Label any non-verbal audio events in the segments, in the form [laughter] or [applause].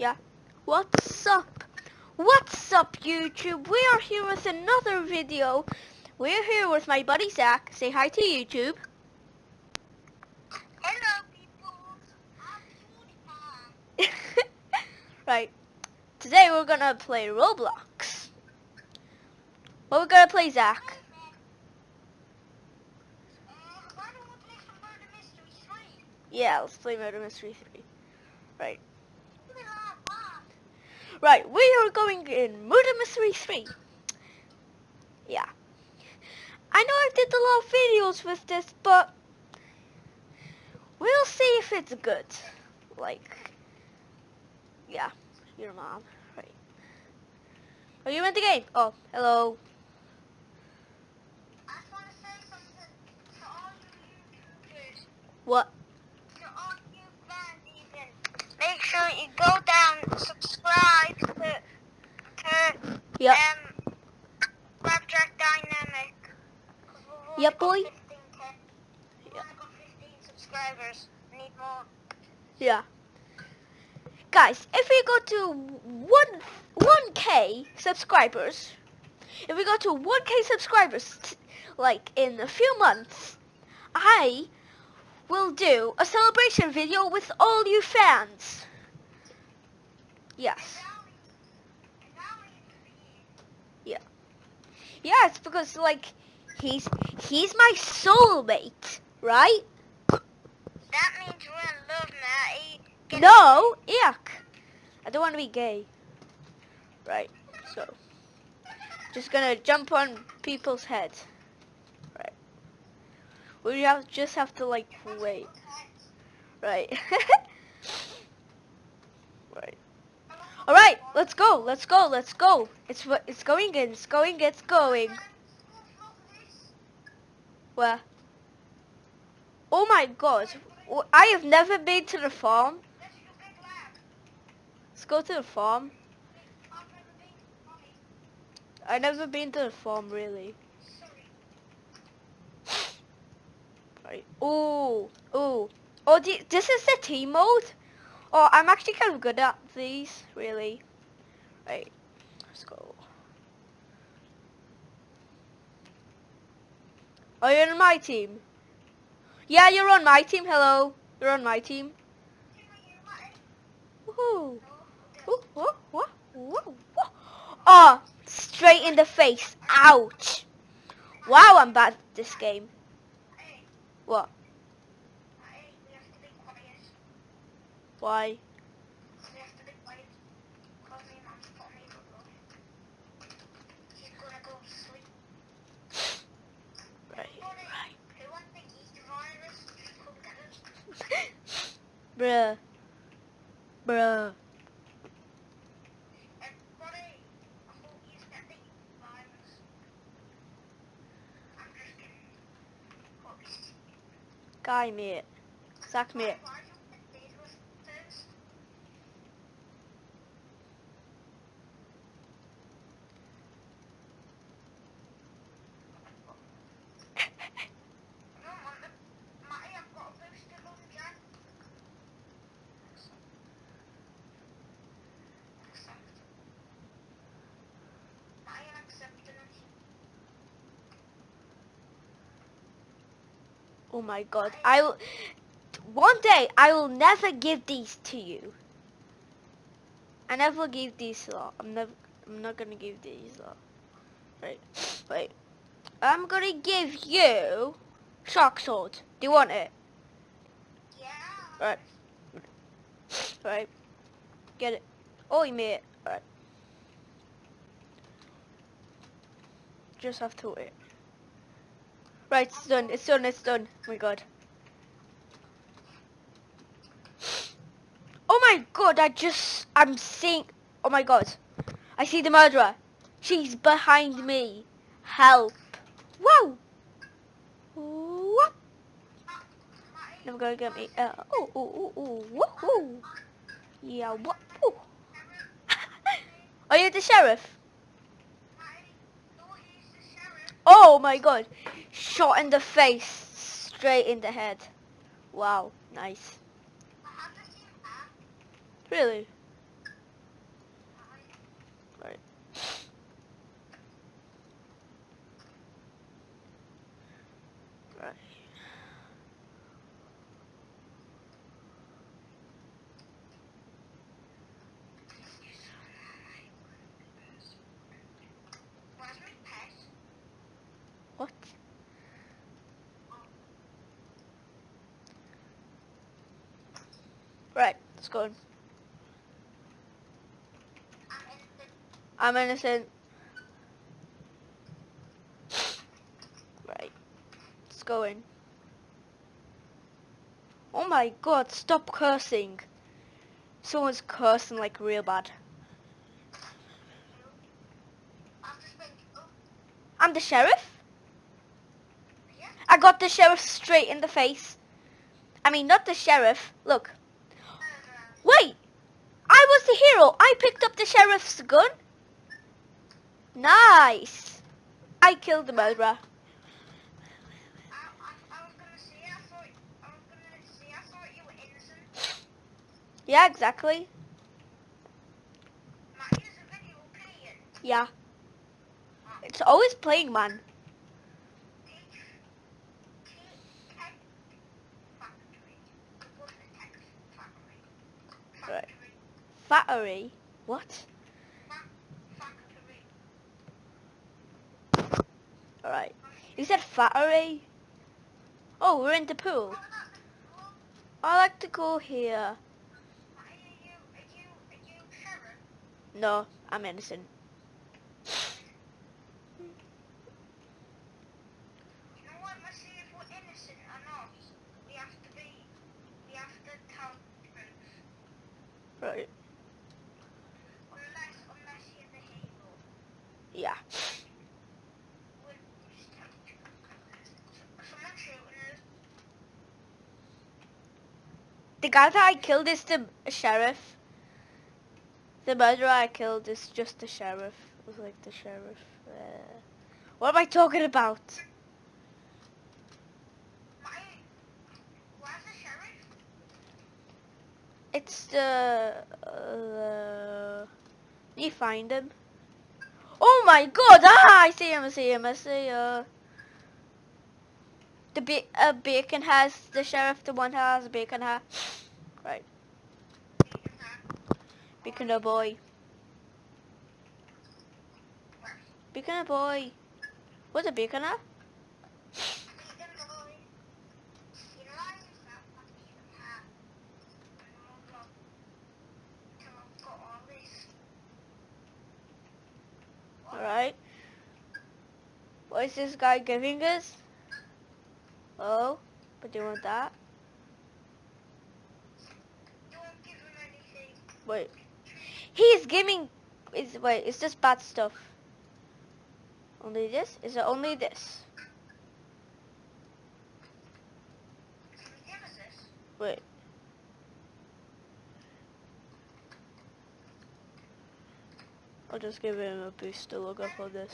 Yeah. What's up? What's up, YouTube? We are here with another video. We're here with my buddy Zach. Say hi to YouTube. Hello, people. [laughs] Right. Today we're gonna play Roblox. What we're gonna play, Zach? Uh, why don't we play some Murder Mystery 3? Yeah, let's play Murder Mystery 3. Right. We are fun. Right, we are going in Murder Mystery 3. Yeah. I know I did a lot of videos with this, but we'll see if it's good. Like, yeah, your mom. Right. Are you in the game? Oh, hello. I just want to say something to all you YouTubers, What? to all you fans even. Make sure you go down, subscribe Yep. um, Dynamic. Yep, boy. 15, Ken. We've Yeah. only got 15 subscribers. Need more. Yeah. Guys, if we go to one 1k subscribers, if we go to 1k subscribers, t- like in a few months, I will do a celebration video with all you fans. Yes. And now we be Yeah, it's because like he's he's my soulmate, right? That means we're in love, Matty. Get No, yuck. I don't want to be gay. Right, so. Just gonna jump on people's heads. Right. We have just have to like wait. Right. [laughs] right. Alright, let's go, let's go, let's go. It's it's going in, it's going, it's going. Where? Oh my god. I have never been to the farm. Let's go to the farm. I've never been to the farm really. Right. Oh, oh, oh! This is the team mode. Oh, I'm actually kind of good at these, really. Right. Let's go. Oh, you're on my team. Yeah, you're on my team. Hello, you're on my team. Woohoo! Ooh, woo, woo, woo, woo. Oh, straight in the face. Ouch. Wow, I'm bad at this game. What? Why? Right, [laughs] right. Bruh. Bruh. Guy mate. Zach mate. Oh my god. I will one day I will never give these to you. I never give these lot. I'm never I'm not gonna give these lot. Right. Wait. I'm gonna give you shark sword. Do you want it? Yeah. Right. Right. Get it. Oh you made it. Right. Just have to wait. Right, it's done, it's done, it's done. Oh my god. Oh my god, I just, I'm seeing, oh my god. I see the murderer. She's behind me. Help. Whoa. What? Never gonna get me. Uh, oh, oh, oh, oh, woohoo. Yeah, what? [laughs] Are you the sheriff? Oh my god. Shot in the face. Straight in the head. Wow. Nice. Really? I'm innocent. Right. Let's go in. Oh my god, stop cursing. Someone's cursing like real bad. I'm the sheriff. I got the sheriff straight in the face. I mean, not the sheriff. Look. Wait! I was the hero. I picked up the sheriff's gun. Nice. I killed the murderer. Yeah, exactly. Yeah. It's always playing, man. Battery. What? Alright. You said fattery? Oh, we're in the pool. I like to go here. No, I'm innocent. You know what? Let's see if we're innocent or not. We have to be. We have to tell the truth. Right. Unless, unless you're the hero. Yeah. We'll just tell the truth. Someone shooting us. The guy that I killed is the sheriff. The murderer I killed is just the sheriff. It was like the sheriff. Uh, what am I talking about? It's the... Uh, you find him. Oh my god! Ah, I see him, I see him, I see uh The ba uh, bacon has the sheriff, the one has a bacon hat. [sighs] Right, bacon a boy. Bacon a boy. What's a bacon hat? Alright. What is this guy giving us? Oh, but do you want that? Wait. He's giving... Is Wait, is this bad stuff? Only this? Is it only this? Wait. I'll just give him a booster logo for this.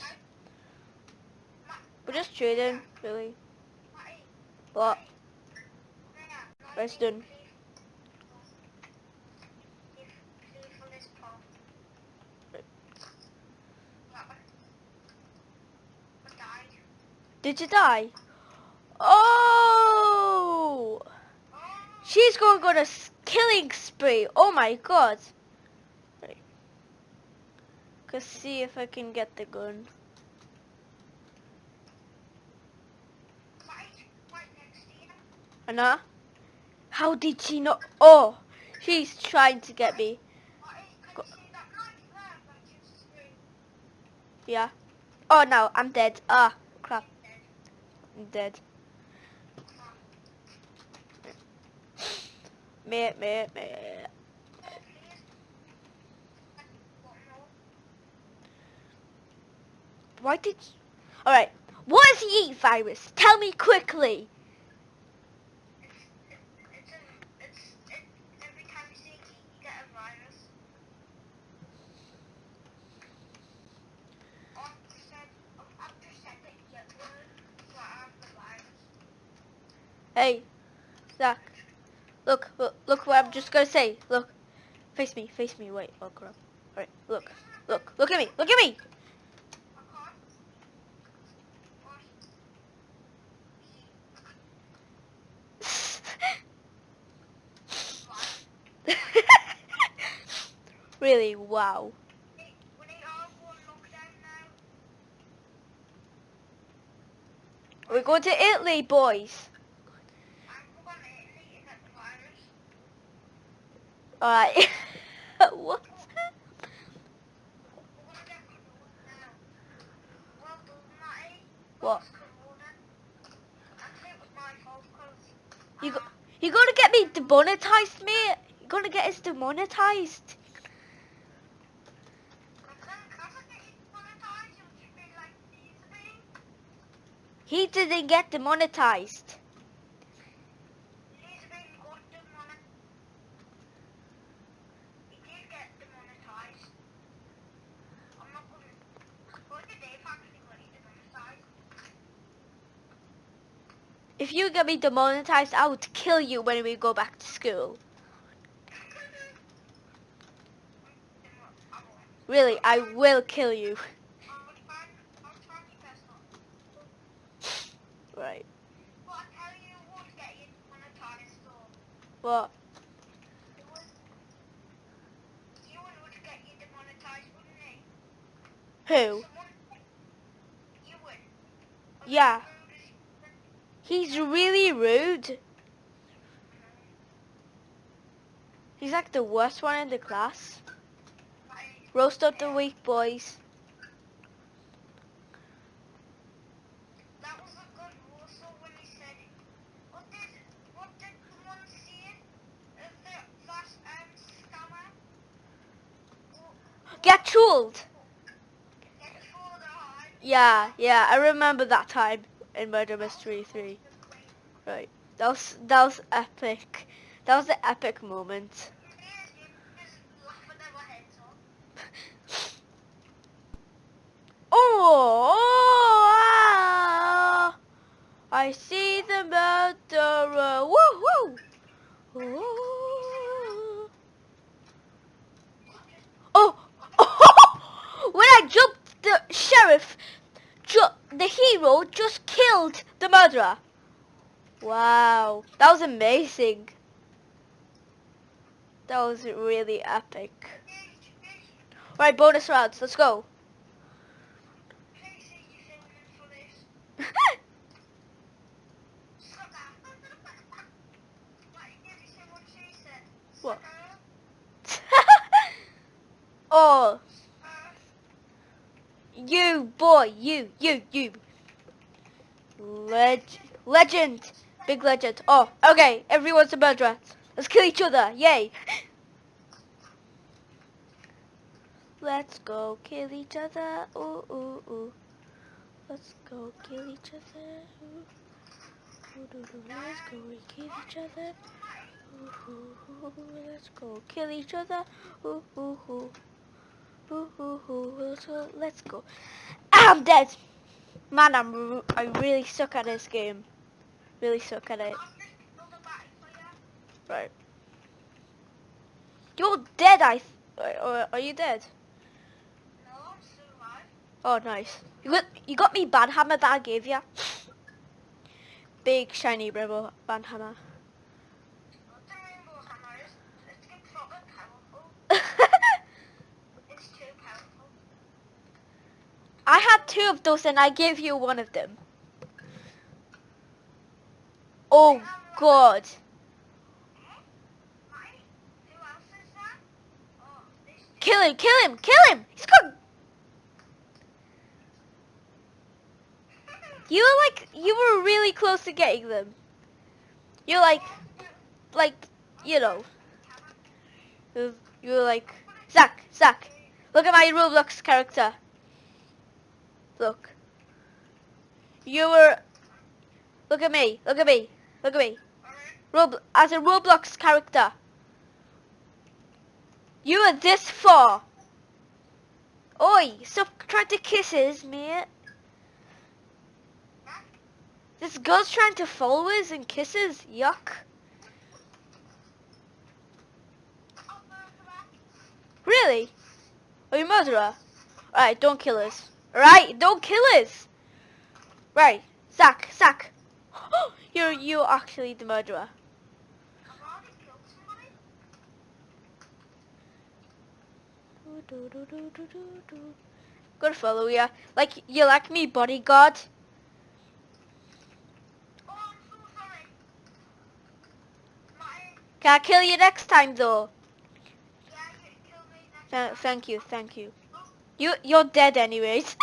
We're just trading, really. What? Died. Did you die? Oh! She's going on a killing spree. Oh my god. Let's see if I can get the gun. Matty, right next to you. Anna? How did she not? Oh! She's trying to get me. Yeah. Oh no, I'm dead. Ah, crap. Dead. I'm dead. Please. One more. Why did. Alright. What is the E virus? Tell me quickly. It's, it, it's, a, it's, it, every time you see a key, you get a virus. I've just said, I've just said that you get word, so I have the virus. Hey, Zach. Look, look, look what I'm just gonna say. Look. Face me, face me. Wait, oh crap. Alright, look. Look, look at me, look at me. [laughs] Really, wow. We're going to Italy, boys. I'm going to Italy to get the virus. Alright. what? We're gonna get Corona now. Well done, Matty. What? What's Corona? Actually, it was my fault 'cause, You go- You're gonna get me demonetized, mate. You're gonna get us demonetized. He didn't get demonetized. If you get me demonetized, I would kill you when we go back to school. Really, I will kill you. Right. What? Who? Yeah. He's really rude. He's like the worst one in the class. Roast up the weak boys. Get trolled. Yeah, yeah, I remember that time in Murder Mystery 3. Right. That was that was epic. That was the epic moment. Off. [laughs] Oh, ah, I see the murderer. Woo woo. Ooh. Oh, [laughs] when I jumped, the sheriff, the hero, just killed the murderer. Wow, that was amazing. That was really epic. Right, bonus rounds. Let's go. Casey, you filming for this? Sucker. Why did you say what she said? What? Sucker. oh, Uh, you you, you. Leg- legend, big legend. Oh, okay, everyone's a murderer. Let's kill each other, yay. Let's go kill each other, ooh, ooh, ooh. Let's go kill each other, ooh. Ooh, doo, doo. Let's go kill each other. Ooh, ooh, ooh. Let's go kill each other, ooh, ooh, ooh. Ooh, ooh, ooh. Let's let's go. I'm dead. Man, I'm I really suck at this game. Really suck at it. Right. You're dead, I. Are you dead? No, I'm still alive. Oh, nice. You got you got me band hammer that I gave you. Big shiny rebel band hammer. What the rainbow hammer is? It's get proper powerful. It's too powerful. I had two of those and I gave you one of them. Oh God. Kill him! Kill him! Kill him! He's got. You were like you were really close to getting them. You're like like you know. You were like Zach Zach. Look at my Roblox character. Look. You were. Look at me. Look at me. Look at me. Rob as a Roblox character. You are this far. Oi! Stop trying to kisses, mate. This girl's trying to follow us and kisses. Yuck. Really? Are you murderer? Alright, don't kill us. Alright, don't kill us. Right, Zach, Zach. [gasps] you're you actually the murderer. I've already killed somebody. Gonna follow ya. Like you like me, bodyguard. Oh, I'm so sorry. My, Can I kill you next time though? Th- thank you, thank you. You you're dead anyways.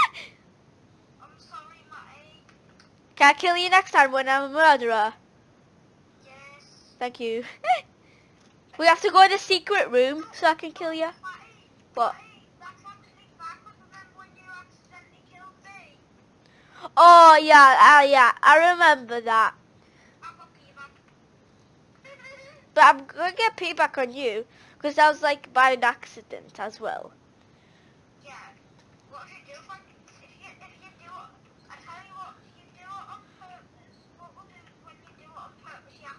I'm sorry, Matty. Can I kill you next time when I'm a murderer? Yes. Thank you. [laughs] we have to go in a secret room so I can kill you. What? Matty, that's actually backwards. Remember when you accidentally killed me? Oh yeah, uh, yeah, I remember that. I got payback. But I'm gonna get payback on you because that was like by an accident as well. yeah. What if you do if, I, if you if you do it? I tell you what, if you do it on purpose, what we'll do is when you do it on purpose, yeah.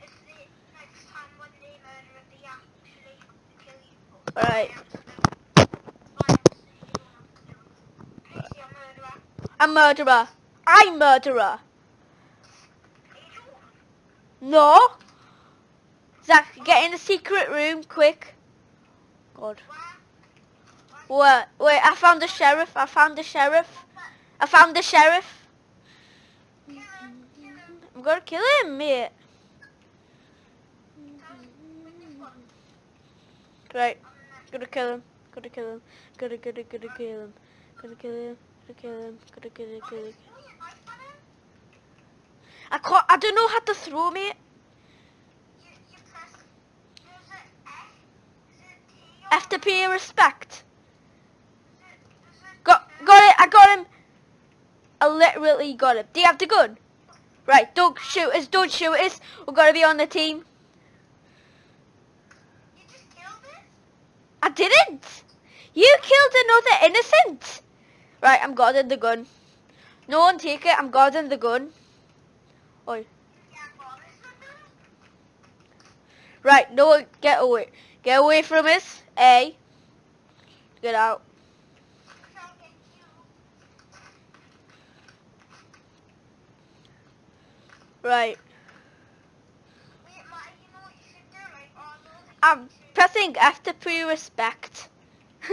If the next time when they murder, they actually kill you. All right. A murderer. I'm murderer. No. Zach, get in the secret room quick. God. Wait, wait, I found the sheriff. I found the sheriff. I found the sheriff. I'm gonna kill him, mate. Right, gonna kill him. Gonna kill him. Gonna, gonna, gonna kill him. Gonna kill him. Gonna kill him. Gonna, gonna, gonna. I can't. I don't know how to throw, mate. F to pay respect. Got, got it. I got him. I literally got him. Do you have the gun? Right, don't shoot us. Don't shoot us. We're gonna be on the team. I didn't. You killed another innocent. Right, I'm guarding the gun. No one take it. I'm guarding the gun. Oi. Right, no one get away. Get away from us. A. Get out. Right. I'm pressing F to pre respect. [laughs]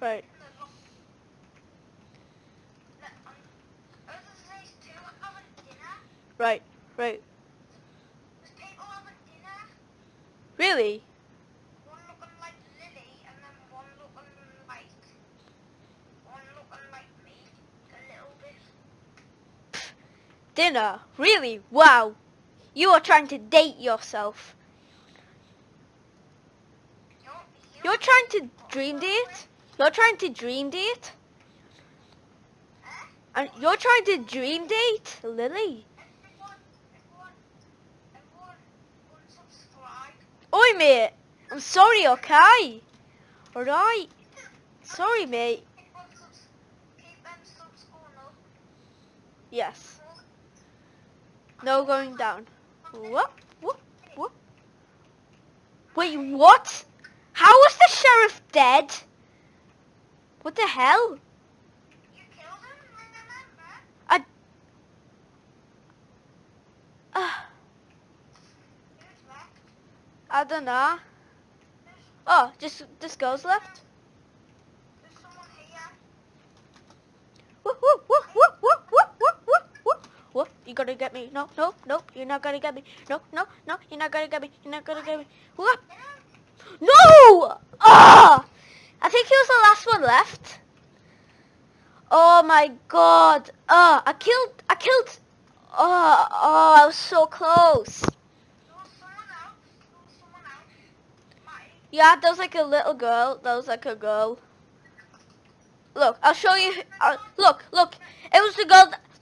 right. Right. Right. Really? One looking like Lily and then one looking like one looking like me a little bit. Dinner? Really? Wow. You are trying to date yourself. You're, trying to dream date? You're trying to dream date? And you're trying to dream date, Lily? Oi, mate. I'm sorry, okay? Alright. Sorry, mate. Yes. No going down. Whoop, whoop, whoop. Wait, what? How was the sheriff dead? What the hell? You killed him. I... I don't know. Oh, just this girl's left. Woo, woo, woo, woo, woo. What? You gonna get me? No, no, no. You're not gonna get me. No, no, no. You're not gonna get me. You're not gonna get me. What? No! Ah! I think he was the last one left. Oh my god. Oh, I killed, I killed. Oh, oh, I was so close. Yeah, there was like a little girl. There was like a girl. Look, I'll show you. Uh, look, look. It was the girl.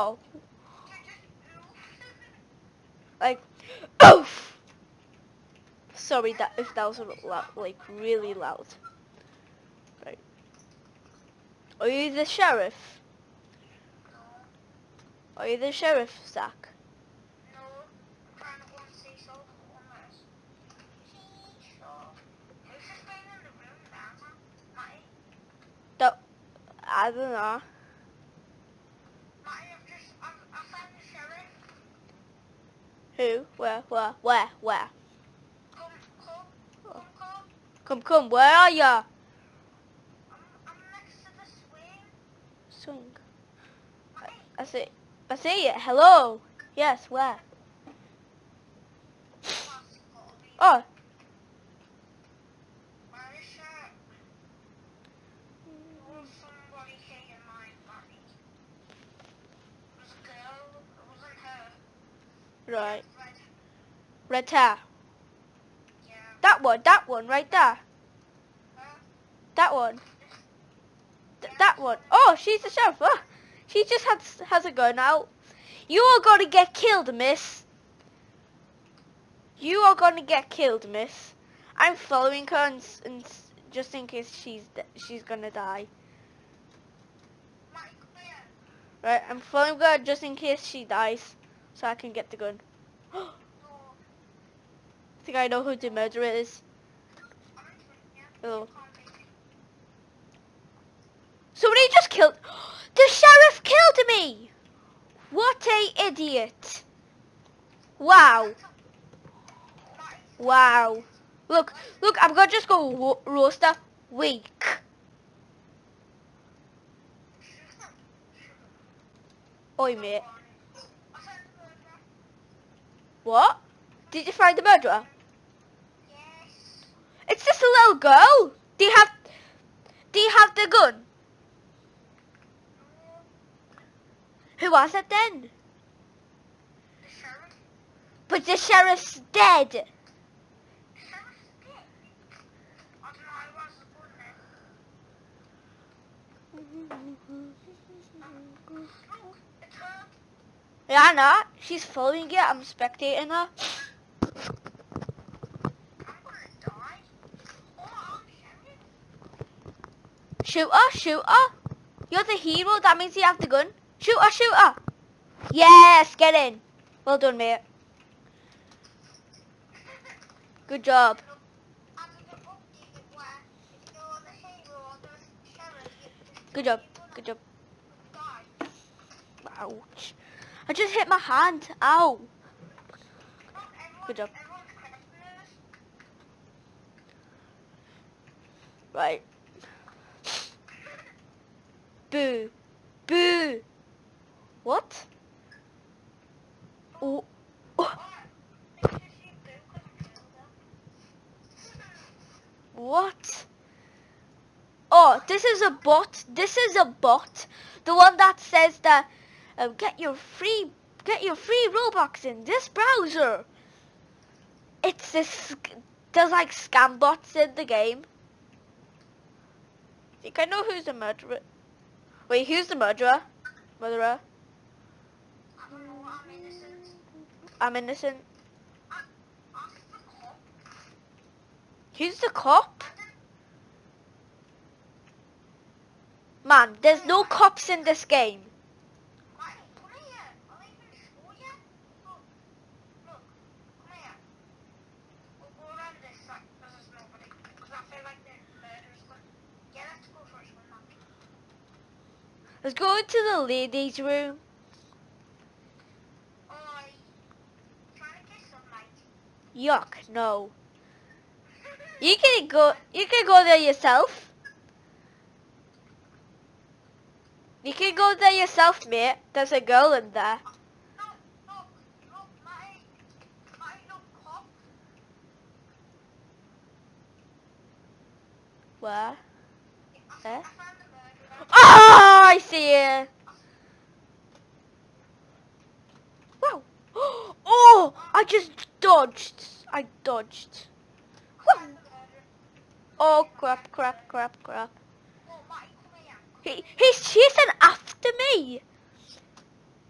Oh! Like, oof! Sorry that if that was loud, like really loud. Right. Are you the sheriff? Are you the sheriff, Zach? No, the? I don't know. Matty, I've just, I've, I found the sheriff. Who? Where? Where? Where? Where? Come, come, come. Where are ya? I'm, I'm next to the swing. Swing. Matty, I see. I see it. Hello. Yes. Where? Oh. Where is she? There was somebody here in my body. It was a girl. It wasn't Right. Red. Red. Yeah. That one. That one. Right there. Her. That one. Th- that one. Oh, she's the sheriff. Oh, ah, she just has has a gun out. You are going to get killed, miss. You are going to get killed, miss. I'm following her and, and just in case she's she's gonna die. Matty, come here. Right, I'm following her just in case she dies, so I can get the gun. [gasps] I think I know who the murderer is. Me. Somebody just killed. [gasps] The sheriff killed me. What a idiot! Wow. Wow. Look, look, I'm gonna just go ro- roaster. Weak. Oi, mate. I found the murderer. What? Did you find the murderer? Yes. It's just a little girl. Do you have, do you have the gun? No. Who was it then? The sheriff. But the sheriff's dead. The sheriff's dead. I don't know. I wasn't good [laughs] then. Look, it's her. Yeah, know. She's following you. I'm spectating her. Shoot her, shoot her. You're the hero. That means you have the gun. Shoot her, shoot her. Yes, get in. Well done, mate. Good job. Good job. Good job. Ouch. I just hit my hand. Ow. Good job. Right. Boo. Boo. What? Oh. What? Oh, this is a bot. This is a bot. The one that says that um, get your free get your free Robux in this browser. It's this. There's like scam bots in the game. I think I know who's the murderer. Wait, who's the murderer? Murderer. I don't know, I'm innocent. I'm innocent. Cop. Who's the cop? Man, there's no cops in this game. Matty, come here. I'll even show you. Look. Look. Come here. We'll go around this side because there's nobody. Because I feel like the murderer's going. Yeah, let's go for a swim, man. Let's go into the ladies' room. Yuck, no. You can go. You can go there yourself. You can go there yourself, mate. There's a girl in there. Where? I, Eh? I found the murderer. Oh, I see it. Wow. [gasps] Oh, I just dodged. I dodged. Oh crap, crap, crap, crap. He he's chasing after me.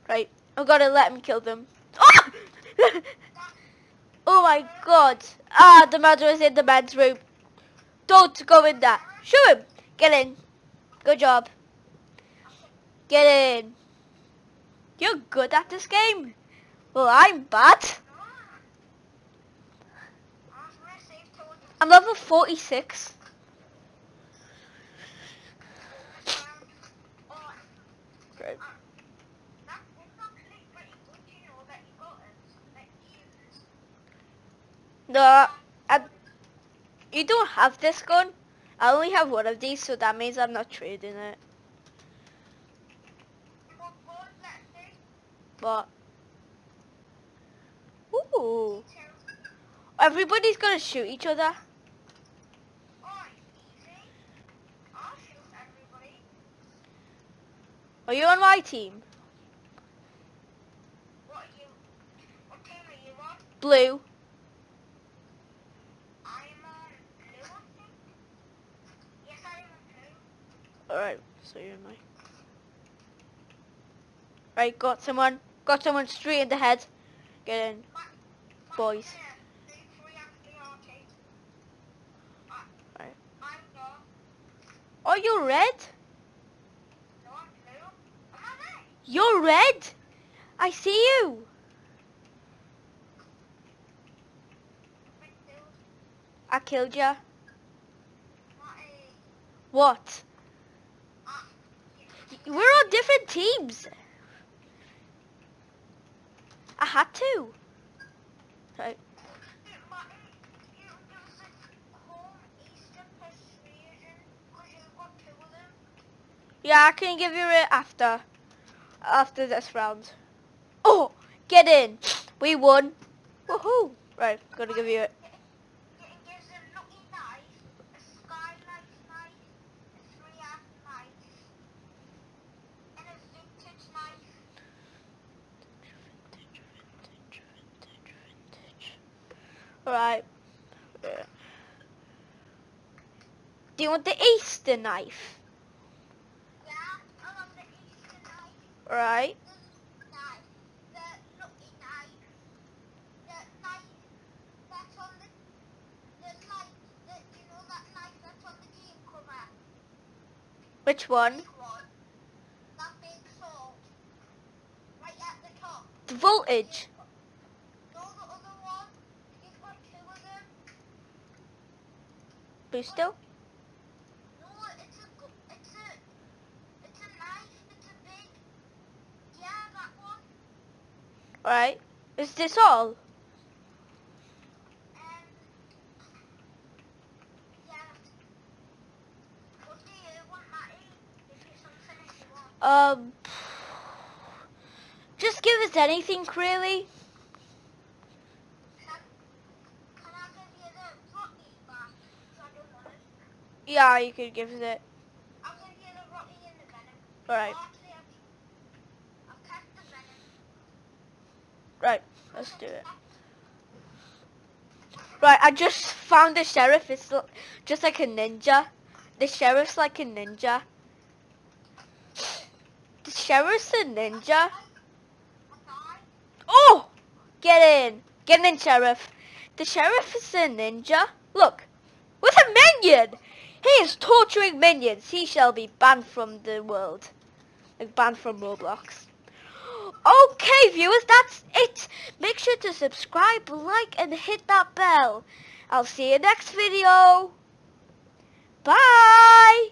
Right, I gotta let him kill them. Oh! [laughs] oh my god. Ah, the murderer's in the man's room. Don't go in there. Shoot him. Get in. Good job. Get in. You're good at this game. Well, I'm bad. No. I was gonna save towards the I'm level 46. bonus round. Oh, Right. uh, that was actually pretty good, you know, that you got it. That you used. No, I, you don't have this gun. I only have one of these, so that means I'm not trading it. What was that thing? But, ooh, everybody's gonna shoot each other. Are you on my team? What you? What team on? Blue. On. Yes, on blue. Alright, so you're my. Right, got someone. Got someone straight in the head. Get in. Boys. Oh, you're red? You're red? I see you. I killed you. What? We're on different teams. I had to. Right. Martin, you use it home Eastern persuasion because you've got had to. them. Yeah, I can give you it after. After this round. Oh, get in. We won. Woohoo. Right, gonna give you it gives a lucky knife, a skylight knife, a three-arm knife, and a vintage knife. Right. Yeah. Do you want the Easter knife? Yeah, I love the Easter knife. Right. The knife, the lucky knife, the knife that's on the, the light, the, you know that knife that's on the game cover. Which one? Big one. That big sword. Right at the top. The voltage. No, the other one. You've got two of them. Boosto. No, it's a, it's a, it's a knife. It's a big. Yeah, that one. Right. Is this all? Um. You you you. Um. Just give us anything, really. Can, can I give you the Rocky back? 'Cause I don't want it. Yeah, you could give it. Venom. Right. Let's do it. Right, I just found the sheriff. It's just like a ninja. The sheriff's like a ninja. The sheriff's a ninja. Oh! Get in. Get in, sheriff. The sheriff is a ninja. Look. With a minion! He is torturing minions. He shall be banned from the world. Like banned from Roblox. Okay, viewers, that's it. Make sure to subscribe, like, and hit that bell. I'll see you next video. Bye!